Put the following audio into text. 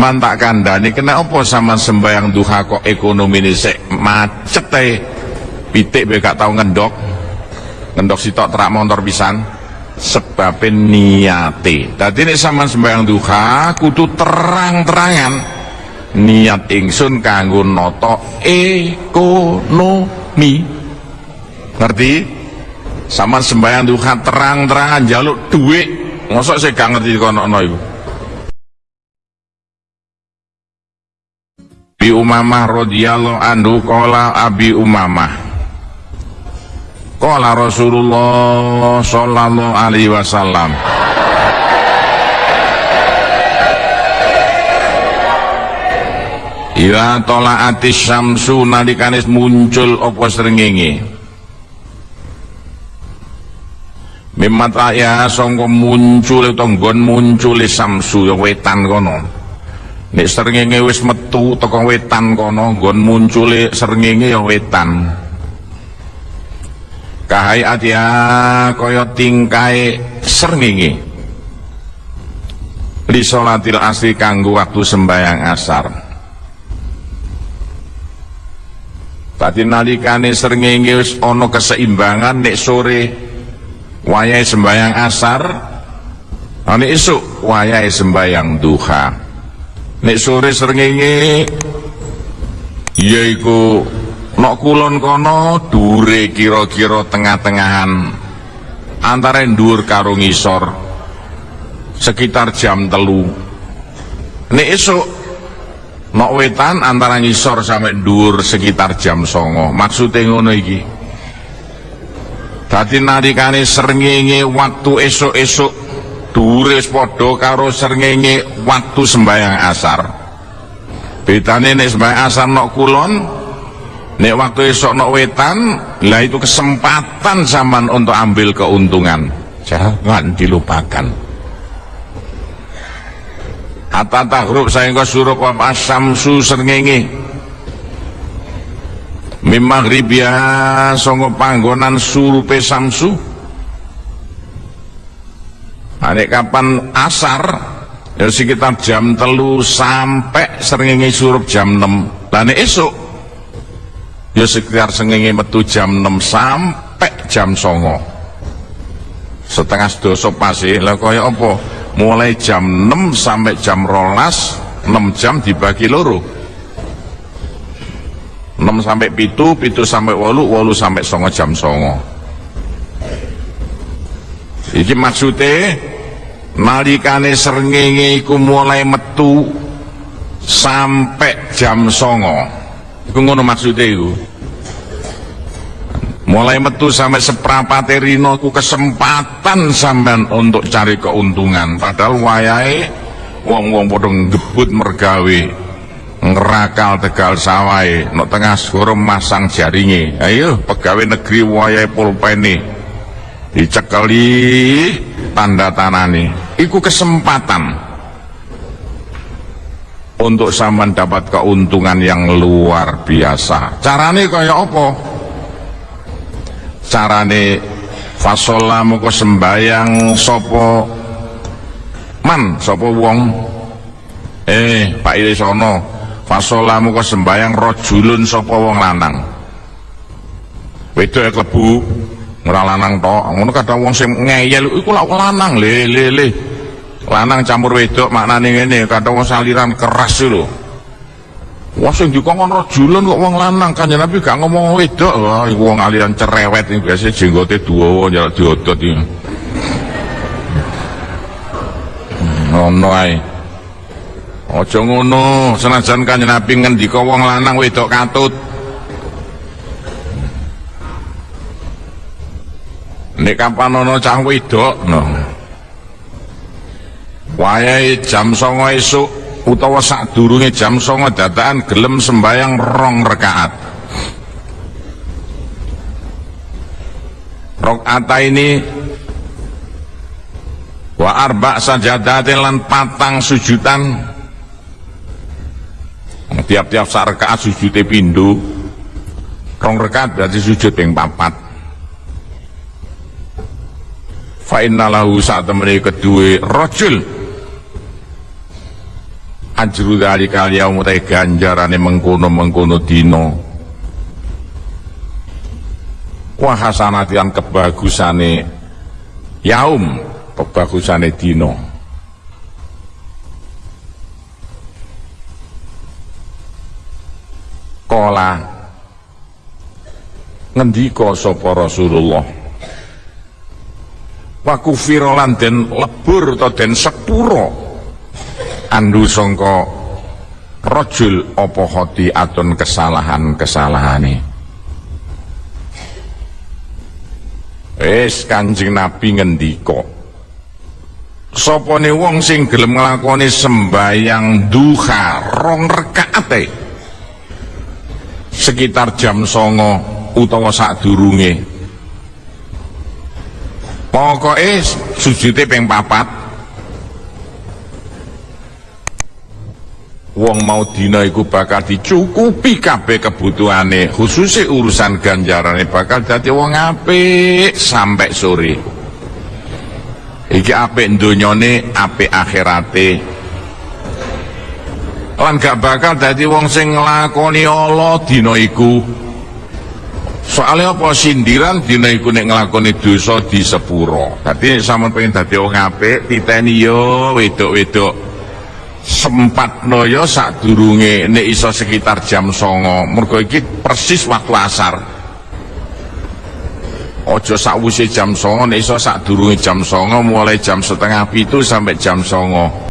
mantak kandani kena apa sama sembayang duha kok ekonomi ini? Sek macet eh pitik be gak tau ngendok. Ngendok sitok terak motor pisan. Sebabin niate. Tadi ini sama sembayang duha kudu terang-terangan. Niat ingsun kanggo noto ekonomi. Ngerti? Sama sembayang duha terang-terangan jaluk duit. Ngosok saya gak ngerti kono no iku Abi Umamah radhiyallahu anhu qala Abi Umamah. Qala Rasulullah sallallahu alaihi wasallam. Ila tola'ati syamsu nalikanis muncul apa srengenge? Mimata ya sangka muncul tonggon muncul samsu ya wetan kono Nek srengenge wis metu teko wetan kono nggon muncule srengenge ya wetan. Kahai atia kaya tingkai srengenge. Li sholatil asri kanggo waktu sembayang asar. Tadi nalikane srengenge wis ana keseimbangan nek sore wayahe sembayang asar nek esuk wayahe sembayang duha nek sore srengenge yaiku nok kulon kono dure kira-kira tengah-tengahan. Antara dhuwur karo ngisor sekitar jam telu. Nek esuk nok wetan antara ngisor sampai dhuwur sekitar jam songo. Maksudnya ngono iki. Dadi nalikane srengenge waktu esuk-esuk dhuwure padha karo srengenge waktu sembahyang asar. Bedane nek sembahyang asar nok kulon nek waktu esok nok wetan lah itu kesempatan zaman untuk ambil keuntungan. Jangan dilupakan. Hatta tahrub saengga surup apa samsu srengenge. Mim maghribia songo panggonan surupe samsu Anek kapan asar ya sekitar jam telu sampai srengenge surup jam 6 Lah nek esuk ya sekitar srengenge metu jam 6 sampai jam songo. Setengah dosa pasti lah kaya apa? Mulai jam 6 sampai jam rolas 6 jam dibagi loro. 6 sampai pitu, pitu sampai walu, walu sampai songo jam songo. Iki maksudnya nalikane srengenge iku mulai metu sampai jam songo. Iku ngono maksudnya iku. Mulai metu sampai seperempat rino ku kesempatan sampean untuk cari keuntungan. Padahal wayai wong-wong padha ngebut mergawe ngerakal tegal sawai no tengah segoro masang jaringi ayo pegawai negeri wayai pulpeni dicekeli tanda tanani. Iku kesempatan untuk sampean dapat keuntungan yang luar biasa. Carane kaya apa? Carane fasola muka sembayang sopo man sopo wong? Eh Pak Ilisono fasola muka sembayang rojulun sopo wong lanang? Wedok klebu ora lanang tok ngono kadang wong sing ngeyel iku lak lanang le le le lanang campur wedok maknane ngene kadang wong saliran keras lho Wah sing dikongkon rajulan kok wong lanang kan Nabi gak ngomong wedok. Wah iku wong aliran cerewet iki biasa jenggote dawa njaluk diodot iki. Ngono ae. Aja ngono, senajan kan Nabi ngendika wong lanang wedok katut. Nek kapan ana cah wedok, no. Wayahe jam 09.00 esuk utawa sadurunge jam songo dadakan gelem sembayang rong rekaat. Rokata ini wa arba sajadatin lan patang sujudan tiap-tiap sak rekaat sujudnya pindu rong rekaat berarti sujud yang papat fa innalahu saat temani kedua rojul. Ajru dzalikal yaum te ganjarane mengkono-mengkono dina. Wa hasanatian kebagusane yaum kebagusane dina. Kola. Ngendika sapa Rasulullah wa kufira lan lebur ta den sepura andu sangka rajul apa hati atun kesalahan-kesalahane? Wis Kanjeng Nabi ngendika sapane wong sing gelem nglakoni sembayang duha rong rekaate. Sekitar jam songo utawa sadurunge pokoknya sujudnya peng papat. Wong mau dina iku bakal dicukupi kabeh kebutuhane khususnya urusan ganjarane bakal dadi wong apik sampai sore. Iki apik donyane apik akhirate. Lan gak bakal dadi wong sing nglakoni Allah dina iku soalnya apa? Sindiran dina iku nek nglakoni dosa di sepuro. Dadi sampean pengen dadi wong apik titeni yo wedok-wedok. Noyo sak durunge nek iso sekitar jam songo. Mergo iki persis waktu asar. Ojo sakwise jam songo nek iso sak durunge jam songo mulai jam setengah pitu sampai jam songo